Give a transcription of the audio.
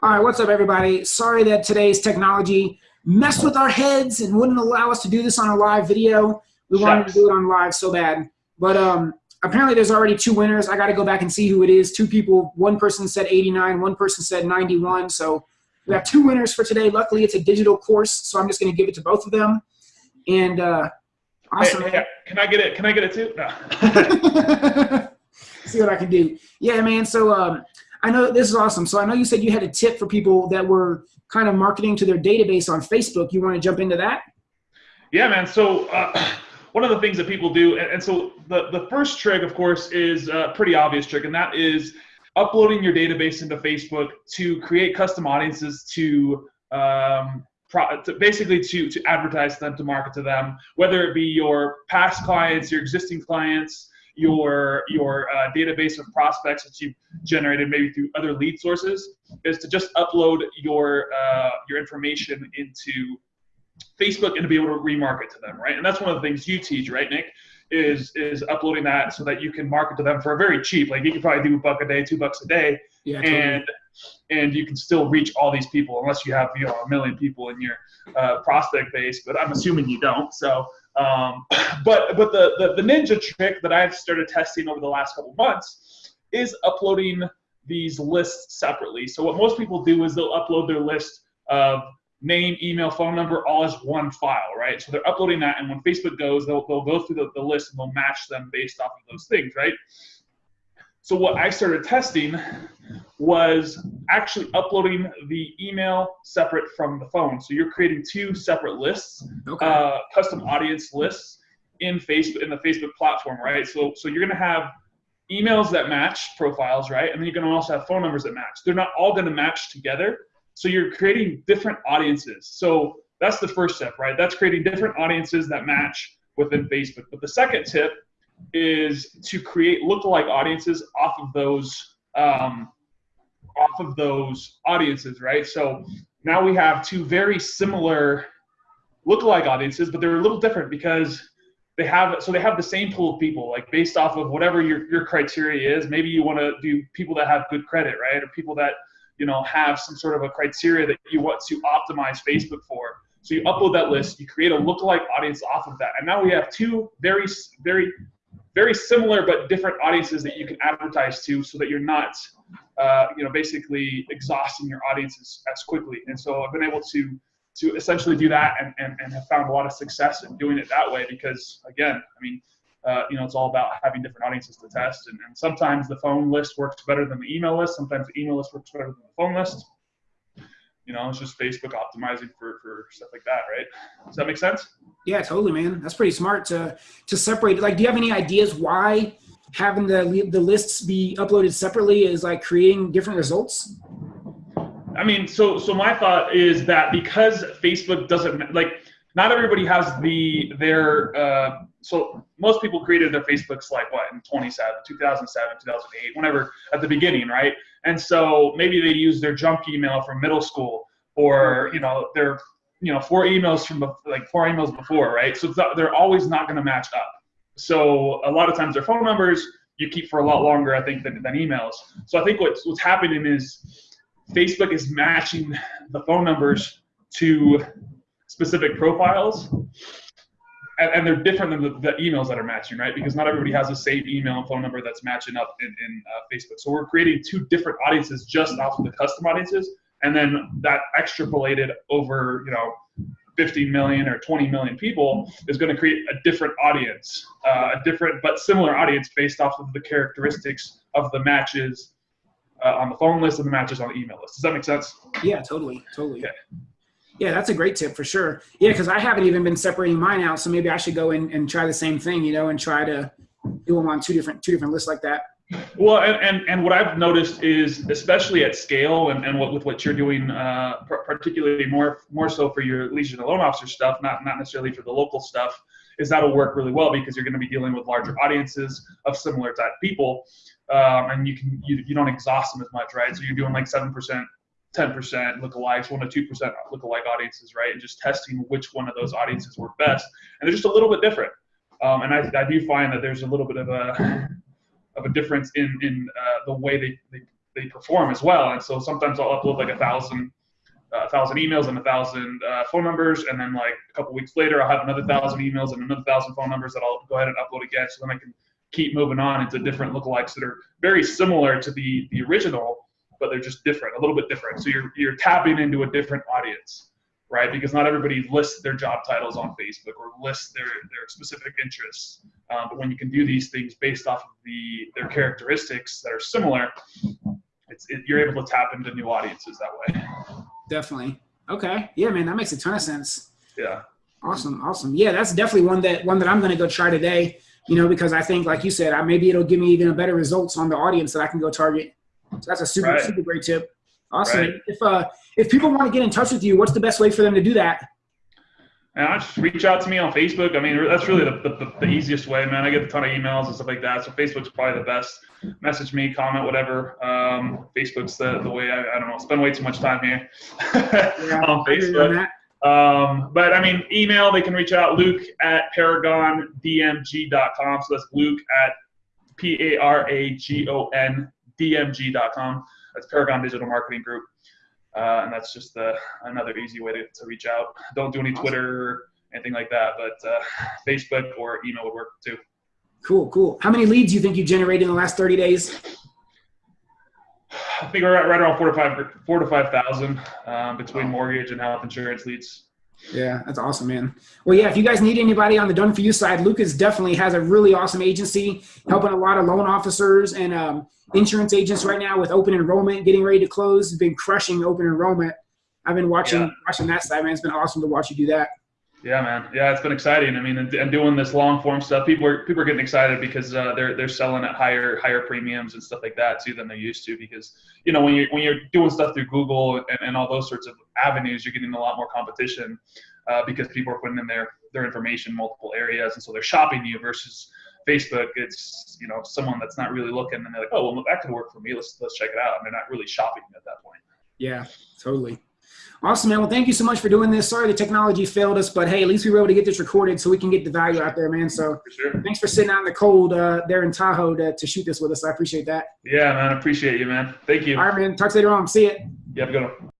All right, what's up, everybody? Sorry that today's technology messed with our heads and wouldn't allow us to do this on a live video. We wanted to do it on live so bad. But um, apparently there's already two winners. I got to go back and see who it is. Two people, one person said 89, one person said 91. So we have two winners for today. Luckily, it's a digital course, so I'm just going to give it to both of them. And uh, awesome. Hey, hey, can I get it? Can I get it too? No. see what I can do. Yeah, man. So um, I know this is awesome. So I know you said you had a tip for people that were kind of marketing to their database on Facebook. You want to jump into that? Yeah, man. So uh, one of the things that people do, and, and, so the, the first trick, of course, is a pretty obvious trick, and that is uploading your database into Facebook to create custom audiences to um, to basically to, to advertise them, to market to them, whether it be your past clients, your existing clients, your your uh, database of prospects that you've generated maybe through other lead sources is to just upload your uh, your information into Facebook and to be able to remarket to them, right? And that's one of the things you teach, right, Nick? Is is uploading that so that you can market to them for a very cheap. Like you can probably do a buck a day, two bucks a day, yeah, totally. and and you can still reach all these people unless you have you know a million people in your uh, prospect base. But I'm assuming you don't. So um, but but the, the, the ninja trick that I've started testing over the last couple months is uploading these lists separately. So what most people do is they'll upload their list of name, email, phone number, all as one file, right? So they're uploading that, and when Facebook goes, they'll, they'll go through the, the list and they'll match them based off of those things, right? So what I started testing was actually uploading the email separate from the phone. So you're creating two separate lists, okay. uh, custom audience lists in Facebook in the Facebook platform, right? So so you're gonna have emails that match profiles, right? And then you're gonna also have phone numbers that match. They're not all gonna match together. So you're creating different audiences. So that's the first step, right? That's creating different audiences that match within Facebook. But the second tip is to create lookalike audiences off of those um, off of those audiences, right? So now we have two very similar lookalike audiences, but they're a little different because they have so they have the same pool of people, like based off of whatever your your criteria is. Maybe you want to do people that have good credit, right, or people that you know have some sort of a criteria that you want to optimize Facebook for. So you upload that list, you create a lookalike audience off of that, and now we have two very very very similar but different audiences that you can advertise to so that you're not uh, you know basically exhausting your audiences as quickly and so i've been able to to essentially do that and, and, and have found a lot of success in doing it that way because again i mean uh, you know it's all about having different audiences to test and, and sometimes the phone list works better than the email list sometimes the email list works better than the phone list you know, it's just Facebook optimizing for, for stuff like that, right? Does that make sense? Yeah, totally, man. That's pretty smart to to separate. Like, do you have any ideas why having the the lists be uploaded separately is like creating different results? I mean, so so my thought is that because Facebook doesn't like not everybody has the their uh, so most people created their Facebooks like what in 27, 2007, 2008, whenever at the beginning, right? And so maybe they use their junk email from middle school, or you know their you know four emails from like four emails before, right? So they're always not going to match up. So a lot of times their phone numbers you keep for a lot longer, I think, than, than emails. So I think what's what's happening is Facebook is matching the phone numbers to specific profiles and, and, they're different than the, the, emails that are matching, right? Because not everybody has the same email and phone number that's matching up in, in uh, Facebook. So we're creating two different audiences just off of the custom audiences, and then that extrapolated over, you know, 50 million or 20 million people is going to create a different audience, uh, a different but similar audience based off of the characteristics of the matches uh, on the phone list and the matches on the email list. Does that make sense? Yeah, totally, totally. Okay. Yeah, that's a great tip for sure. Yeah, because I haven't even been separating mine out, so maybe I should go in and try the same thing, you know, and try to do them on two different two different lists like that. Well, and, and, and what I've noticed is, especially at scale, and, and what with what you're doing, uh, particularly more more so for your Legion of Loan Officer stuff, not not necessarily for the local stuff, is that'll work really well because you're going to be dealing with larger audiences of similar type people, um, and you can you, you don't exhaust them as much, right? So you're doing like seven percent 10% lookalikes, 1 to 2% lookalike audiences, right? And just testing which one of those audiences work best. And they're just a little bit different. Um, and I, I do find that there's a little bit of a of a difference in, in uh, the way they, they, they perform as well. And so sometimes I'll upload like a thousand uh, a thousand emails and a thousand uh, phone numbers, and then like a couple weeks later, I'll have another thousand emails and another thousand phone numbers that I'll go ahead and upload again. So then I can keep moving on into different lookalikes that are very similar to the the original, but they're just different, a little bit different. So you're you're tapping into a different audience, right? Because not everybody lists their job titles on Facebook or lists their their specific interests. Um, but when you can do these things based off of the their characteristics that are similar, it's it, you're able to tap into new audiences that way. Definitely. Okay. Yeah, man, that makes a ton of sense. Yeah. Awesome. Awesome. Yeah, that's definitely one that one that I'm going to go try today. You know, because I think, like you said, I, maybe it'll give me even better results on the audience that I can go target. So that's a super Right. super great tip. Awesome. Right. If uh if people want to get in touch with you, what's the best way for them to do that? And I just reach out to me on Facebook. I mean, that's really the, the, the easiest way, man. I get a ton of emails and stuff like that. So Facebook's probably the best. Message me, comment, whatever. Um, Facebook's the, the way, I, I don't know, spend way too much time here on I hear you on Facebook. Um, but I mean, email, they can reach out, luke at paragondmg.com. So that's luke at P A R A G O N D M G.com. That's Paragon Digital Marketing Group. Uh, and that's just uh, another easy way to, to reach out. Don't do any Awesome. Twitter, anything like that, but uh, Facebook or email would work too. Cool, cool. How many leads do you think you generated in the last 30 days? I think we're at right around four to five, four to five thousand um, between mortgage and health insurance leads. Yeah, that's awesome, man. Well, yeah, if you guys need anybody on the done for you side, Lucas definitely has a really awesome agency helping a lot of loan officers and um, insurance agents right now with open enrollment, getting ready to close. He's been crushing open enrollment. I've been watching Yeah. watching that side, man. It's been awesome to watch you do that. Yeah, man. Yeah, it's been exciting. I mean, and, and doing this long form stuff, people are people are getting excited because uh, they're they're selling at higher higher premiums and stuff like that too than they're used to. Because you know when you when you're doing stuff through Google and, and all those sorts of avenues, you're getting a lot more competition uh, because people are putting in their their information in multiple areas, and so they're shopping you versus Facebook. It's you know someone that's not really looking, and they're like, oh well, that could work for me. Let's let's check it out. And they're not really shopping at that point. Yeah, totally. Awesome, man. Well, thank you so much for doing this. Sorry the technology failed us, but hey, at least we were able to get this recorded so we can get the value out there, man. So For sure. thanks for sitting out in the cold uh, there in Tahoe to, to shoot this with us. I appreciate that. Yeah, man. Appreciate you, man. Thank you. All right, man. Talk to you later on. See ya. You have a good one.